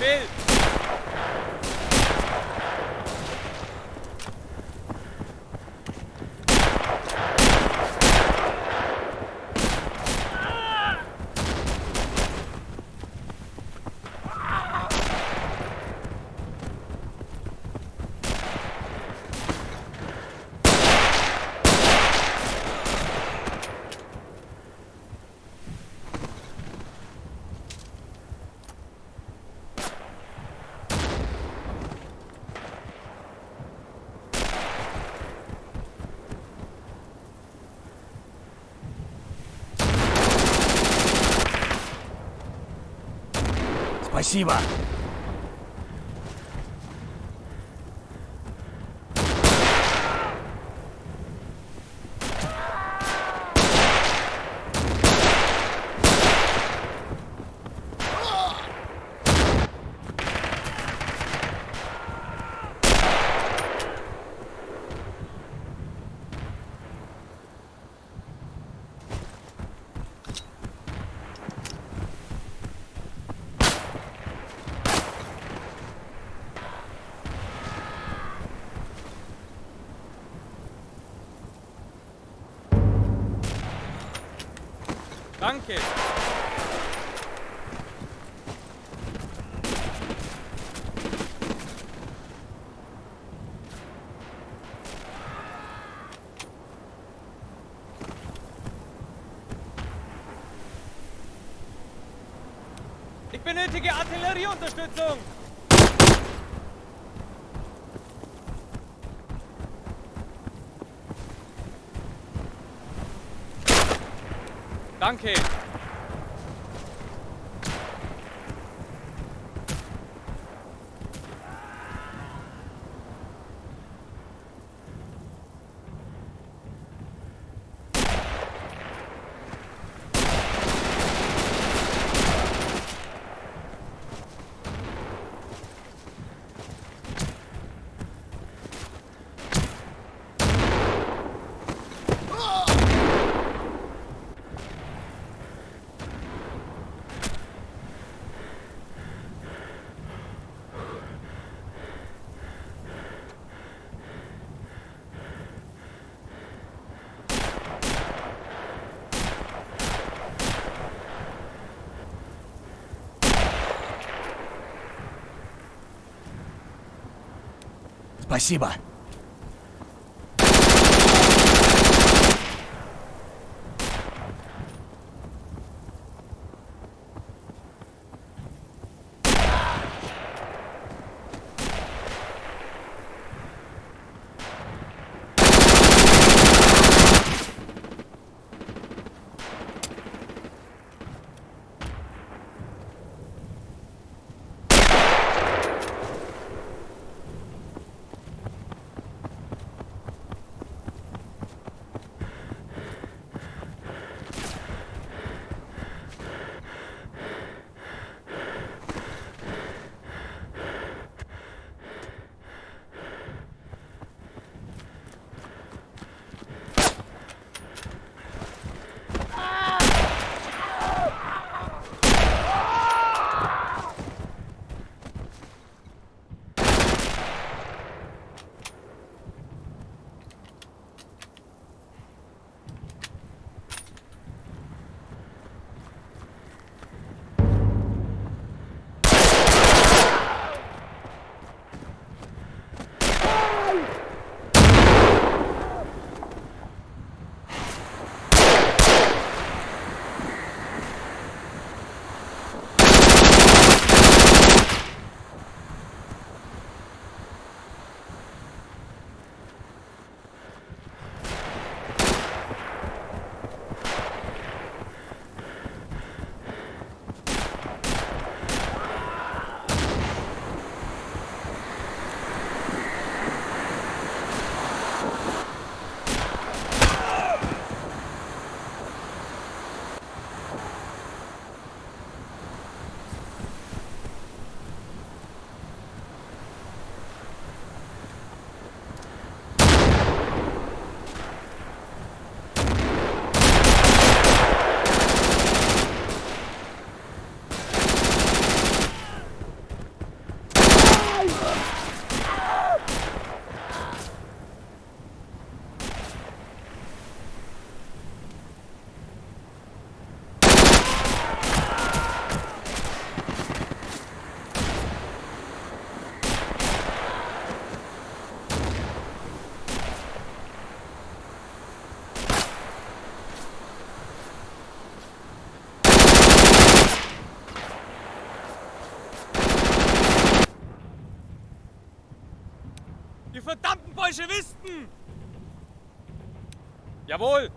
Befehl! Спасибо. Danke! Ich benötige Artillerieunterstützung! Danke! Спасибо. Bolschewisten! Jawohl!